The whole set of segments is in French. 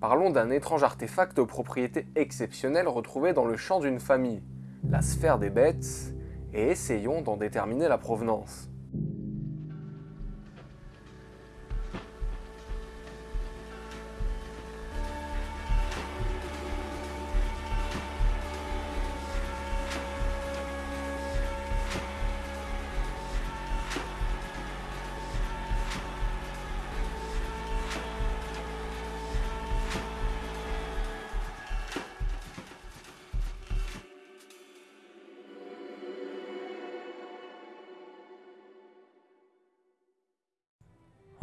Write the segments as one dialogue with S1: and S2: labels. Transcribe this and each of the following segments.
S1: Parlons d'un étrange artefact aux propriétés exceptionnelles retrouvé dans le champ d'une famille, la sphère des bêtes, et essayons d'en déterminer la provenance.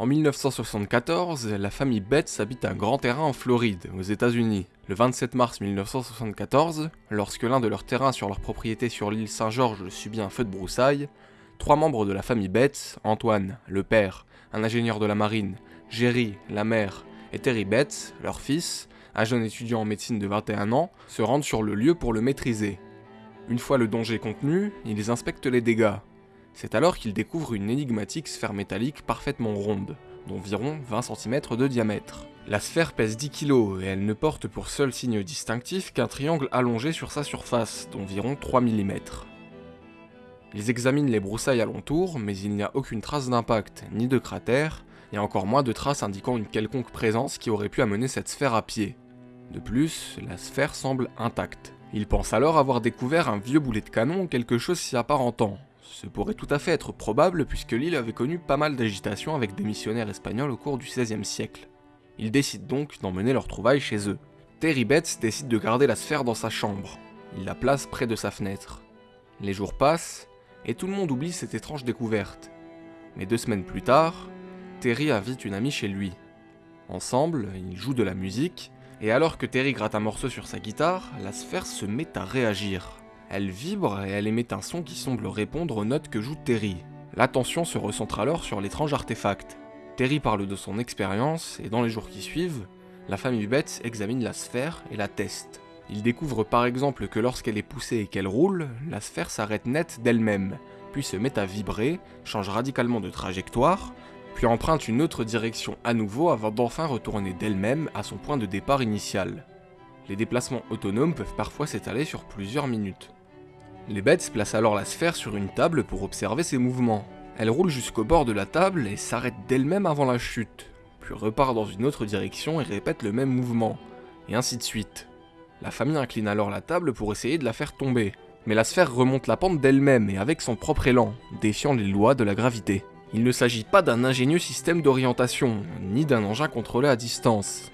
S2: En 1974, la famille Betts habite un grand terrain en Floride, aux États-Unis. Le 27 mars 1974, lorsque l'un de leurs terrains sur leur propriété sur l'île Saint-Georges subit un feu de broussailles, trois membres de la famille Betts, Antoine, le père, un ingénieur de la marine, Jerry, la mère, et Terry Betts, leur fils, un jeune étudiant en médecine de 21 ans, se rendent sur le lieu pour le maîtriser. Une fois le danger contenu, ils inspectent les dégâts, c'est alors qu'il découvre une énigmatique sphère métallique parfaitement ronde, d'environ 20 cm de diamètre. La sphère pèse 10 kg et elle ne porte pour seul signe distinctif qu'un triangle allongé sur sa surface, d'environ 3 mm. Ils examinent les broussailles alentour, mais il n'y a aucune trace d'impact, ni de cratère, et encore moins de traces indiquant une quelconque présence qui aurait pu amener cette sphère à pied. De plus, la sphère semble intacte. Ils pensent alors avoir découvert un vieux boulet de canon ou quelque chose s'y apparentant, ce pourrait tout à fait être probable puisque l'île avait connu pas mal d'agitation avec des missionnaires espagnols au cours du XVIe siècle. Ils décident donc d'emmener leur trouvaille chez eux. Terry Betts décide de garder la sphère dans sa chambre. Il la place près de sa fenêtre. Les jours passent, et tout le monde oublie cette étrange découverte. Mais deux semaines plus tard, Terry invite une amie chez lui. Ensemble, ils jouent de la musique, et alors que Terry gratte un morceau sur sa guitare, la sphère se met à réagir. Elle vibre et elle émet un son qui semble répondre aux notes que joue Terry. L'attention se recentre alors sur l'étrange artefact. Terry parle de son expérience et dans les jours qui suivent, la famille Betts examine la sphère et la teste. Il découvre par exemple que lorsqu'elle est poussée et qu'elle roule, la sphère s'arrête net d'elle-même, puis se met à vibrer, change radicalement de trajectoire, puis emprunte une autre direction à nouveau avant d'enfin retourner d'elle-même à son point de départ initial. Les déplacements autonomes peuvent parfois s'étaler sur plusieurs minutes. Les bêtes placent alors la sphère sur une table pour observer ses mouvements. Elle roule jusqu'au bord de la table et s'arrête d'elle-même avant la chute, puis repart dans une autre direction et répète le même mouvement, et ainsi de suite. La famille incline alors la table pour essayer de la faire tomber, mais la sphère remonte la pente d'elle-même et avec son propre élan, défiant les lois de la gravité. Il ne s'agit pas d'un ingénieux système d'orientation, ni d'un engin contrôlé à distance.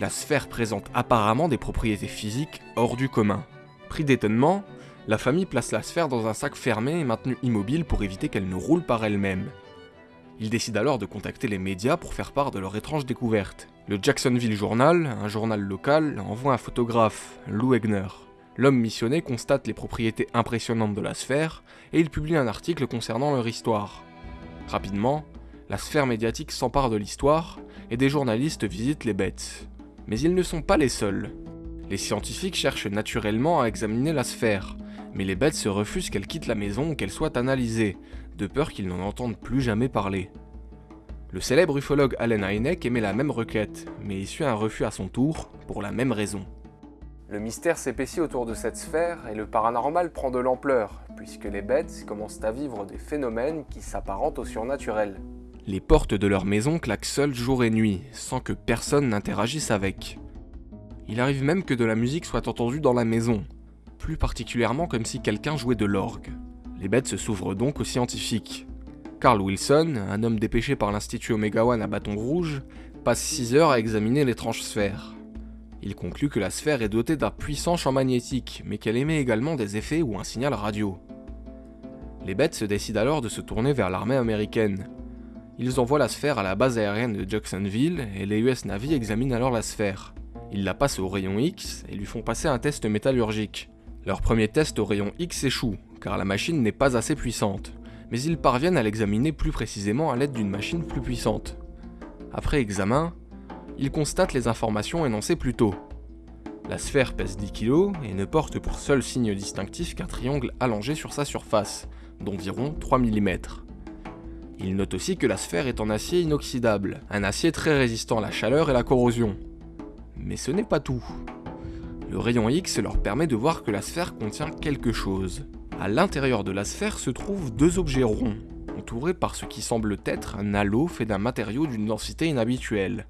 S2: La sphère présente apparemment des propriétés physiques hors du commun. Pris d'étonnement, la famille place la sphère dans un sac fermé et maintenu immobile pour éviter qu'elle ne roule par elle-même. Ils décident alors de contacter les médias pour faire part de leur étrange découverte. Le Jacksonville Journal, un journal local, envoie un photographe, Lou Egner. L'homme missionné constate les propriétés impressionnantes de la sphère et il publie un article concernant leur histoire. Rapidement, la sphère médiatique s'empare de l'histoire et des journalistes visitent les bêtes. Mais ils ne sont pas les seuls. Les scientifiques cherchent naturellement à examiner la sphère, mais les bêtes se refusent qu'elle quitte la maison ou qu'elle soit analysée, de peur qu'ils n'en entendent plus jamais parler. Le célèbre ufologue Allen Hynek émet la même requête, mais essuie un refus à son tour, pour la même raison.
S1: Le mystère s'épaissit autour de cette sphère et le paranormal prend de l'ampleur, puisque les bêtes commencent à vivre des phénomènes qui s'apparentent au surnaturel.
S2: Les portes de leur maison claquent seules jour et nuit, sans que personne n'interagisse avec. Il arrive même que de la musique soit entendue dans la maison, plus particulièrement comme si quelqu'un jouait de l'orgue. Les bêtes se s'ouvrent donc aux scientifiques. Carl Wilson, un homme dépêché par l'Institut Omega One à Bâton Rouge, passe 6 heures à examiner l'étrange sphère. Il conclut que la sphère est dotée d'un puissant champ magnétique, mais qu'elle émet également des effets ou un signal radio. Les bêtes se décident alors de se tourner vers l'armée américaine. Ils envoient la sphère à la base aérienne de Jacksonville et les US Navy examinent alors la sphère. Ils la passent au rayon X et lui font passer un test métallurgique. Leur premier test au rayon X échoue, car la machine n'est pas assez puissante, mais ils parviennent à l'examiner plus précisément à l'aide d'une machine plus puissante. Après examen, ils constatent les informations énoncées plus tôt. La sphère pèse 10 kg et ne porte pour seul signe distinctif qu'un triangle allongé sur sa surface, d'environ 3 mm. Ils notent aussi que la sphère est en acier inoxydable, un acier très résistant à la chaleur et la corrosion. Mais ce n'est pas tout. Le rayon X leur permet de voir que la sphère contient quelque chose. À l'intérieur de la sphère se trouvent deux objets ronds, entourés par ce qui semble être un halo fait d'un matériau d'une densité inhabituelle.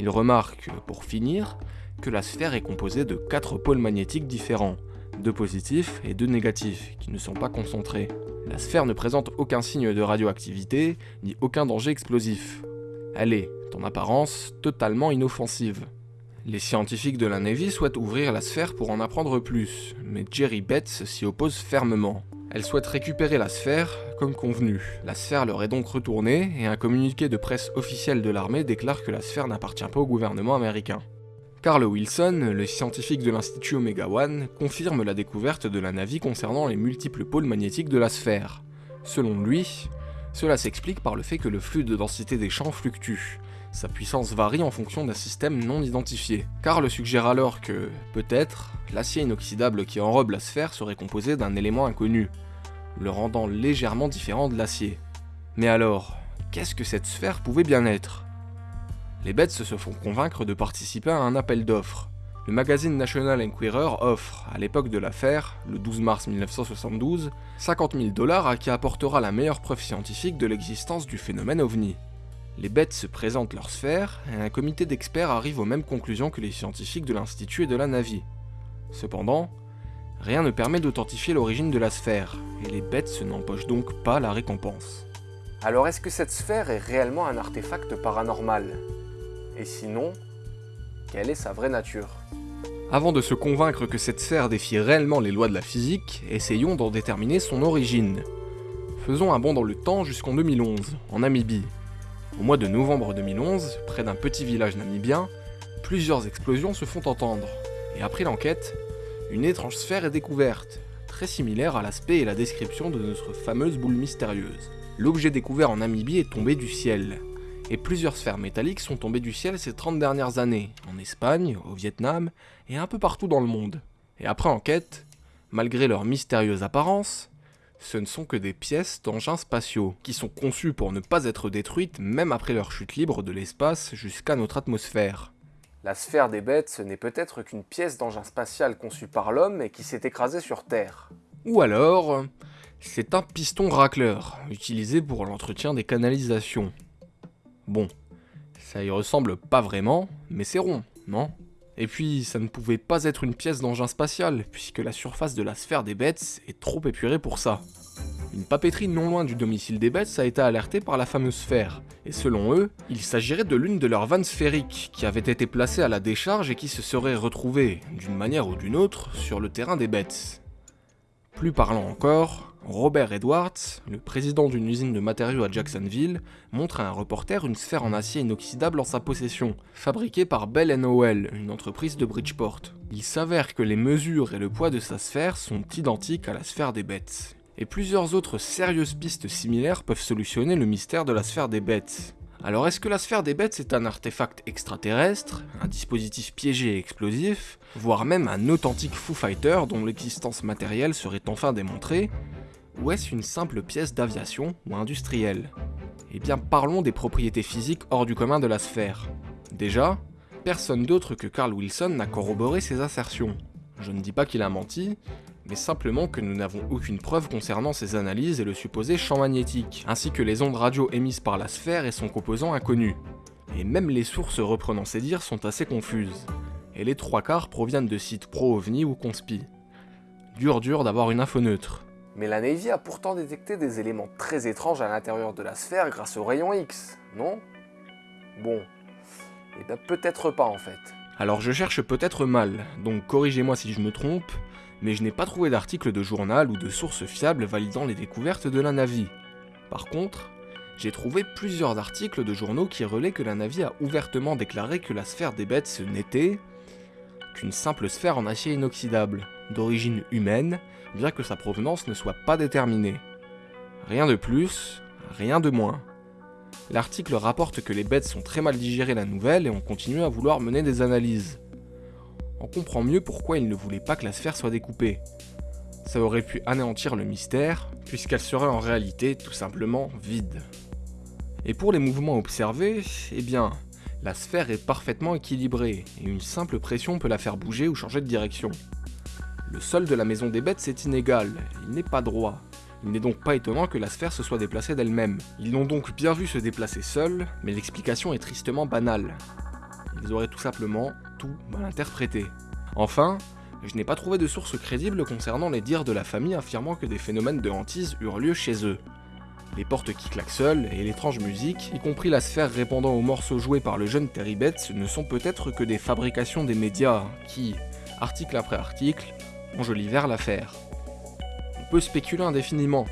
S2: Ils remarquent, pour finir, que la sphère est composée de quatre pôles magnétiques différents, deux positifs et deux négatifs, qui ne sont pas concentrés. La sphère ne présente aucun signe de radioactivité, ni aucun danger explosif. Elle est, en apparence, totalement inoffensive. Les scientifiques de la Navy souhaitent ouvrir la sphère pour en apprendre plus, mais Jerry Betts s'y oppose fermement. Elle souhaite récupérer la sphère, comme convenu. La sphère leur est donc retournée, et un communiqué de presse officiel de l'armée déclare que la sphère n'appartient pas au gouvernement américain. Carl Wilson, le scientifique de l'Institut Omega One, confirme la découverte de la Navy concernant les multiples pôles magnétiques de la sphère. Selon lui, cela s'explique par le fait que le flux de densité des champs fluctue, sa puissance varie en fonction d'un système non identifié. Karl suggère alors que, peut-être, l'acier inoxydable qui enrobe la sphère serait composé d'un élément inconnu, le rendant légèrement différent de l'acier. Mais alors, qu'est-ce que cette sphère pouvait bien être? Les bêtes se font convaincre de participer à un appel d'offres. Le magazine National Enquirer offre, à l'époque de l'affaire, le 12 mars 1972, 50 000 dollars à qui apportera la meilleure preuve scientifique de l'existence du phénomène ovni. Les bêtes se présentent leur sphère et un comité d'experts arrive aux mêmes conclusions que les scientifiques de l'Institut et de la Navy. Cependant, rien ne permet d'authentifier l'origine de la sphère, et les bêtes se n'empochent donc pas la récompense.
S1: Alors est-ce que cette sphère est réellement un artefact paranormal? Et sinon, quelle est sa vraie nature?
S2: Avant de se convaincre que cette sphère défie réellement les lois de la physique, essayons d'en déterminer son origine. Faisons un bond dans le temps jusqu'en 2011, en Namibie, au mois de novembre 2011, près d'un petit village namibien, plusieurs explosions se font entendre, et après l'enquête, une étrange sphère est découverte, très similaire à l'aspect et la description de notre fameuse boule mystérieuse. L'objet découvert en Namibie est tombé du ciel, et plusieurs sphères métalliques sont tombées du ciel ces 30 dernières années, en Espagne, au Vietnam, et un peu partout dans le monde. Et après enquête, malgré leur mystérieuse apparence, ce ne sont que des pièces d'engins spatiaux, qui sont conçues pour ne pas être détruites même après leur chute libre de l'espace jusqu'à notre atmosphère.
S1: La sphère des bêtes, ce n'est peut-être qu'une pièce d'engin spatial conçue par l'homme et qui s'est écrasée sur Terre.
S2: Ou alors, c'est un piston racleur, utilisé pour l'entretien des canalisations. Bon, ça y ressemble pas vraiment, mais c'est rond, non? Et puis, ça ne pouvait pas être une pièce d'engin spatial, puisque la surface de la sphère des bêtes est trop épurée pour ça. Une papeterie non loin du domicile des bêtes a été alertée par la fameuse sphère, et selon eux, il s'agirait de l'une de leurs vannes sphériques qui avait été placée à la décharge et qui se serait retrouvée, d'une manière ou d'une autre, sur le terrain des bêtes. Plus parlant encore, Robert Edwards, le président d'une usine de matériaux à Jacksonville, montre à un reporter une sphère en acier inoxydable en sa possession, fabriquée par Bell Howell, une entreprise de Bridgeport. Il s'avère que les mesures et le poids de sa sphère sont identiques à la sphère des bêtes. Et plusieurs autres sérieuses pistes similaires peuvent solutionner le mystère de la sphère des bêtes. Alors est-ce que la sphère des bêtes est un artefact extraterrestre, un dispositif piégé et explosif, voire même un authentique Foo Fighter dont l'existence matérielle serait enfin démontrée, ou est-ce une simple pièce d'aviation ou industrielle? Eh bien parlons des propriétés physiques hors du commun de la sphère. Déjà, personne d'autre que Carl Wilson n'a corroboré ses assertions. Je ne dis pas qu'il a menti, mais simplement que nous n'avons aucune preuve concernant ses analyses et le supposé champ magnétique, ainsi que les ondes radio émises par la sphère et son composant inconnu. Et même les sources reprenant ses dires sont assez confuses. Et les trois quarts proviennent de sites pro-ovni ou conspi. Dur dur d'avoir une info neutre.
S1: Mais la Navy a pourtant détecté des éléments très étranges à l'intérieur de la sphère grâce au rayon X, non? Bon, et eh bien peut-être pas en fait.
S2: Alors je cherche peut-être mal, donc corrigez-moi si je me trompe, mais je n'ai pas trouvé d'article de journal ou de source fiable validant les découvertes de la Navy. Par contre, j'ai trouvé plusieurs articles de journaux qui relaient que la Navy a ouvertement déclaré que la sphère des bêtes n'était qu'une simple sphère en acier inoxydable, d'origine humaine, bien que sa provenance ne soit pas déterminée. Rien de plus, rien de moins. L'article rapporte que les bêtes sont très mal digéré la nouvelle et ont continué à vouloir mener des analyses. On comprend mieux pourquoi ils ne voulaient pas que la sphère soit découpée. Ça aurait pu anéantir le mystère, puisqu'elle serait en réalité tout simplement vide. Et pour les mouvements observés, eh bien, La sphère est parfaitement équilibrée, et une simple pression peut la faire bouger ou changer de direction. Le sol de la maison des bêtes est inégal, il n'est pas droit. Il n'est donc pas étonnant que la sphère se soit déplacée d'elle-même. Ils l'ont donc bien vu se déplacer seul, mais l'explication est tristement banale. Ils auraient tout simplement tout mal interprété. Enfin, je n'ai pas trouvé de source crédible concernant les dires de la famille affirmant que des phénomènes de hantise eurent lieu chez eux. Les portes qui claquent seules et l'étrange musique, y compris la sphère répondant aux morceaux joués par le jeune Terry Betts, ne sont peut-être que des fabrications des médias qui, article après article, enjolivèrent l'affaire. On peut spéculer indéfiniment.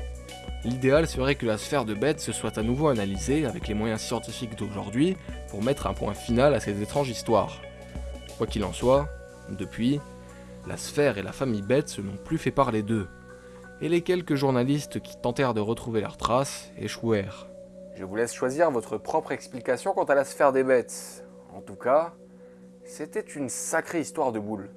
S2: L'idéal serait que la sphère de Betts soit à nouveau analysée avec les moyens scientifiques d'aujourd'hui pour mettre un point final à ces étranges histoires. Quoi qu'il en soit, depuis, la sphère et la famille Betts n'ont plus fait parler d'eux, et les quelques journalistes qui tentèrent de retrouver leurs traces échouèrent.
S1: Je vous laisse choisir votre propre explication quant à la sphère des bêtes. En tout cas, c'était une sacrée histoire de boule.